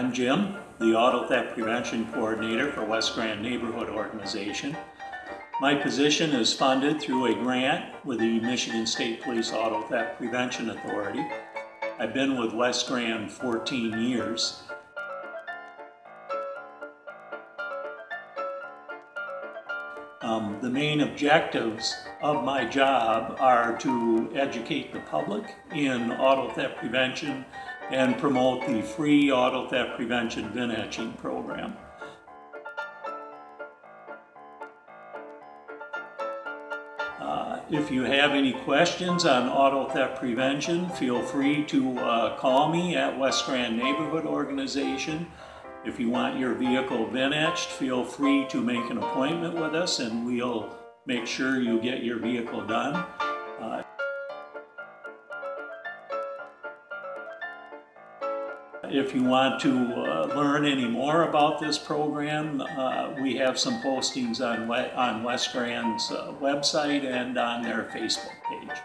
I'm Jim, the Auto Theft Prevention Coordinator for West Grand Neighborhood Organization. My position is funded through a grant with the Michigan State Police Auto Theft Prevention Authority. I've been with West Grand 14 years. Um, the main objectives of my job are to educate the public in auto theft prevention and promote the free auto theft prevention VIN etching program. Uh, If you have any questions on auto theft prevention, feel free to uh, call me at West Grand Neighborhood Organization. If you want your vehicle VIN etched, feel free to make an appointment with us and we'll make sure you get your vehicle done. If you want to uh, learn any more about this program, uh, we have some postings on, on West Grand's uh, website and on their Facebook page.